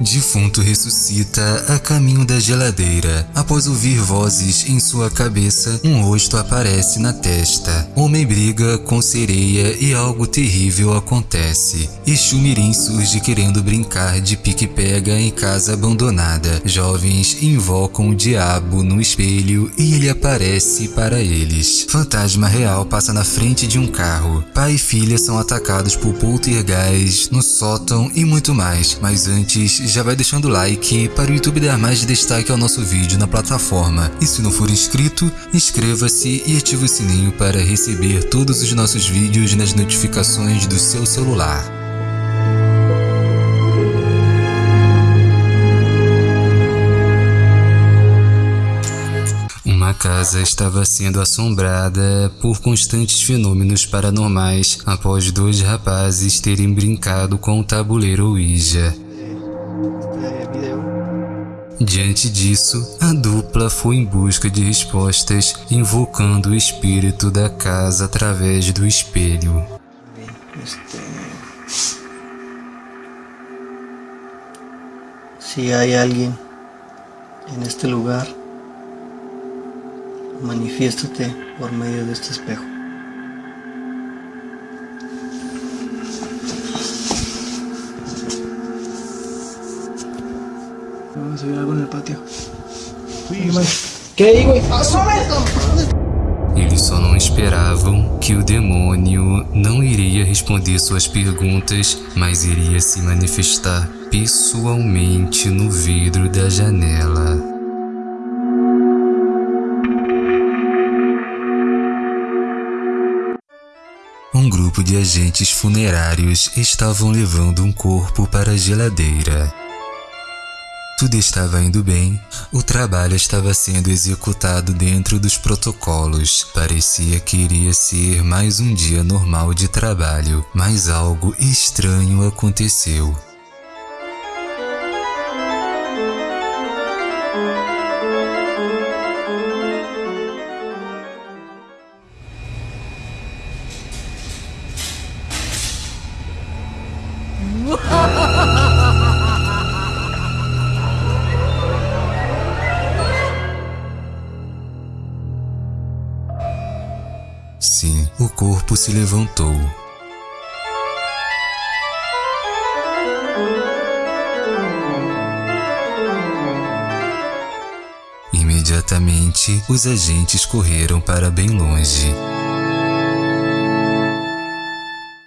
Defunto ressuscita a caminho da geladeira. Após ouvir vozes em sua cabeça, um rosto aparece na testa. Homem briga com sereia e algo terrível acontece. Exu Mirim surge querendo brincar de pique-pega em casa abandonada. Jovens invocam o diabo no espelho e ele aparece para eles. Fantasma real passa na frente de um carro. Pai e filha são atacados por poltergeist no sótão e muito mais. Mas antes já vai deixando o like para o YouTube dar mais destaque ao nosso vídeo na plataforma. E se não for inscrito, inscreva-se e ative o sininho para receber todos os nossos vídeos nas notificações do seu celular. Uma casa estava sendo assombrada por constantes fenômenos paranormais após dois rapazes terem brincado com o tabuleiro Ouija. Diante disso, a dupla foi em busca de respostas, invocando o espírito da casa através do espelho. Si hay alguien en este lugar, manifiéstate por medio de este espejo. Ver algo en el patio. ¿Qué hay, güey? Eles só não esperavam que o demônio não iria responder suas perguntas, mas iria se manifestar pessoalmente no vidro da janela. Um grupo de agentes funerários estavam levando um corpo para a geladeira. Tudo estava indo bem, o trabalho estava sendo executado dentro dos protocolos. Parecia que iria ser mais um dia normal de trabalho, mas algo estranho aconteceu. O corpo se levantou. Imediatamente, os agentes correram para bem longe.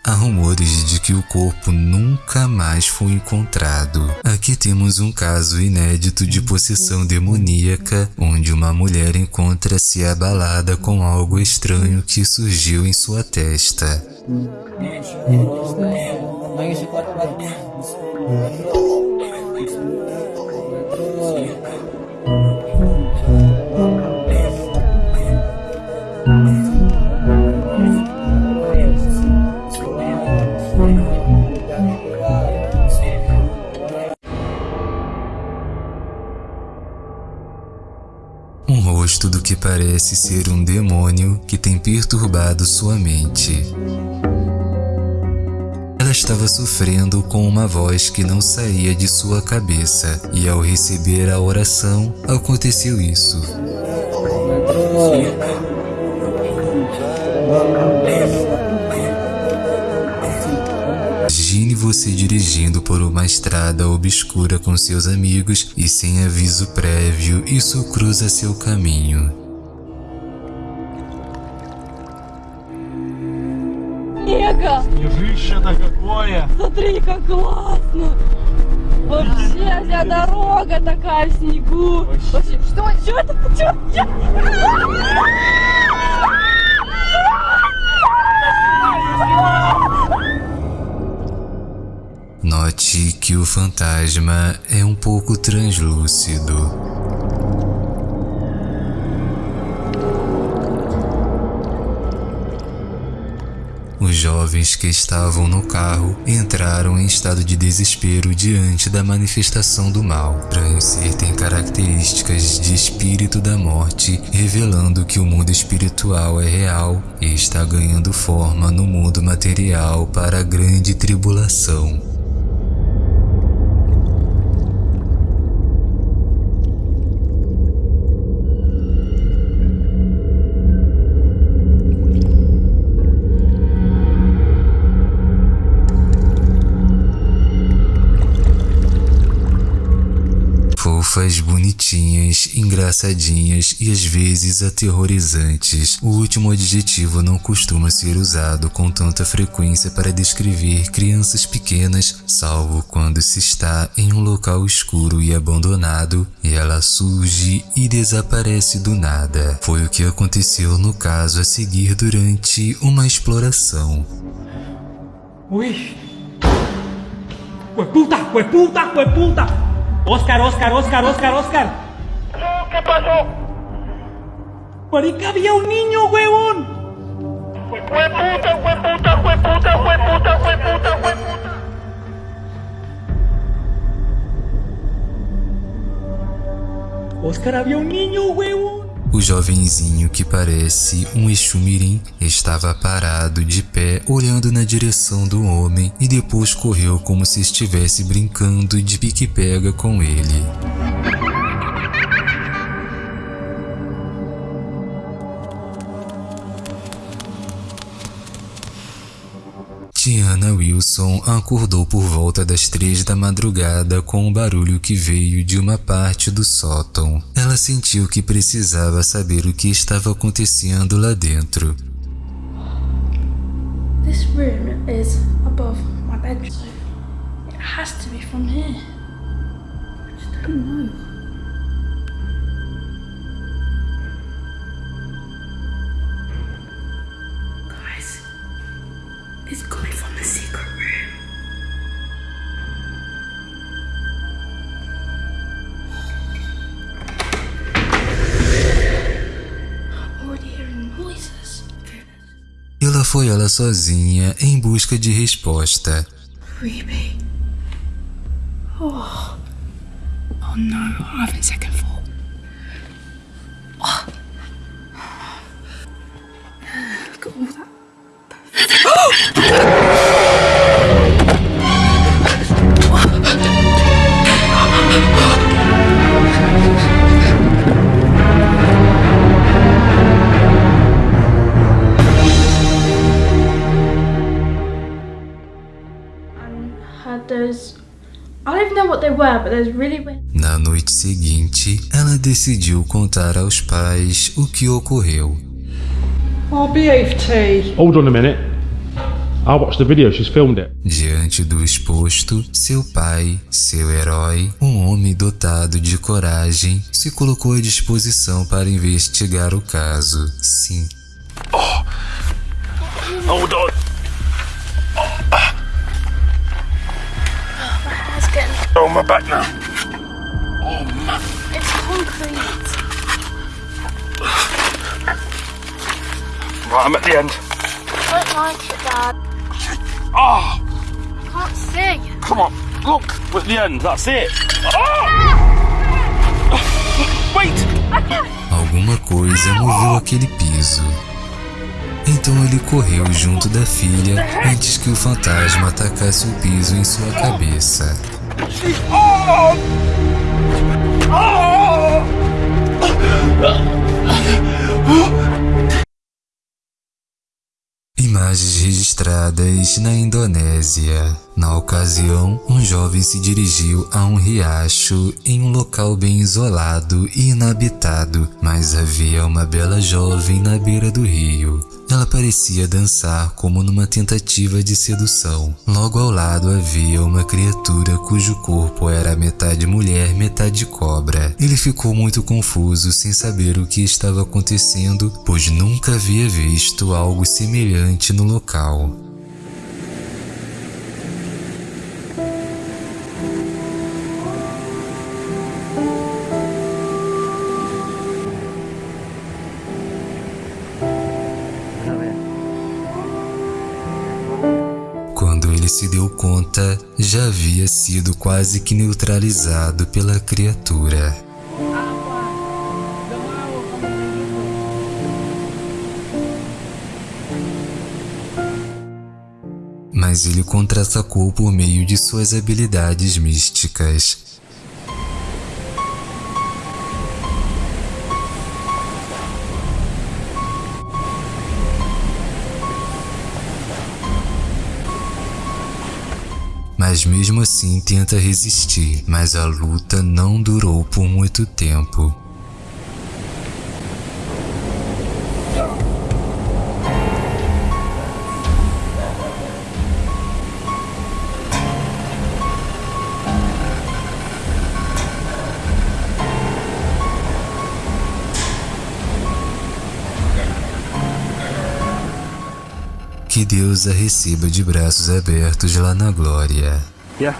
Há rumores de que o corpo nunca mais foi encontrado. Aqui temos um caso inédito de possessão demoníaca, onde uma mulher encontra-se abalada com algo estranho que surgiu em sua testa. Que parece ser um demônio que tem perturbado sua mente. Ela estava sofrendo com uma voz que não saía de sua cabeça, e ao receber a oração, aconteceu isso. Imagine você dirigindo por uma estrada obscura com seus amigos e sem aviso prévio isso cruza seu caminho. Снега! Снежище-то какое! Смотри, как классно! Вообще вся дорога такая в снегу. Вообще, что? Что это? Что? Que o fantasma é um pouco translúcido. Os jovens que estavam no carro entraram em estado de desespero diante da manifestação do mal. Prancer tem características de espírito da morte, revelando que o mundo espiritual é real e está ganhando forma no mundo material para a grande tribulação. Fofas, bonitinhas, engraçadinhas e às vezes aterrorizantes. O último adjetivo não costuma ser usado com tanta frequência para descrever crianças pequenas, salvo quando se está em um local escuro e abandonado e ela surge e desaparece do nada. Foi o que aconteceu no caso a seguir durante uma exploração. Uy. ¡Hueputa! ¡Hueputa! ¡Hueputa! Oscar, Oscar, Oscar, Oscar, Oscar. ¿Qué pasó? Marica, había un niño, huevón. ¡Hueputa, hueputa, hueputa, hueputa, hueputa, hueputa! Oscar, había un niño, huevón. O jovenzinho que parece um Exumirim estava parado de pé olhando na direção do homem e depois correu como se estivesse brincando de pique-pega com ele. Tiana Wilson acordou por volta das três da madrugada com um barulho que veio de uma parte do sótão. Ela sentiu que precisava saber o que estava acontecendo lá dentro. This room is above my bedroom, so it has to be from here. I just don't know. Foi ela sozinha em busca de resposta. Creepy. Oh. Oh no, I'm having second thought. Oh. Look at all that. And Na noite seguinte, ela decidiu contar aos pais o que ocorreu. Oh. Hold on a minute. I watched the video, she's filmed it. Diante do exposto, seu pai, seu herói, um homem dotado de coragem, se colocou à disposição para investigar o caso. Sim, Hold on. It's Oh, my back now. It's concrete. Right, I'm at the end. I don't like it, Dad. Oh, I can't see. come on. Look, we're at the end. That's it. Oh! Wait! alguma coisa moveu aquele piso. Então ele correu junto da filha antes que o fantasma atacasse o piso em sua cabeça. Imagens registradas na Indonésia. Na ocasião, um jovem se dirigiu a um riacho em um local bem isolado e inabitado, mas havia uma bela jovem na beira do rio. Ela parecia dançar como numa tentativa de sedução. Logo ao lado havia uma criatura cujo corpo era metade mulher, metade cobra. Ele ficou muito confuso sem saber o que estava acontecendo, pois nunca havia visto algo semelhante no local. Ele se deu conta, já havia sido quase que neutralizado pela criatura. Mas ele contra-atacou por meio de suas habilidades místicas. Mas mesmo assim tenta resistir, mas a luta não durou por muito tempo. Deus a receba de braços abertos lá na glória. Ya.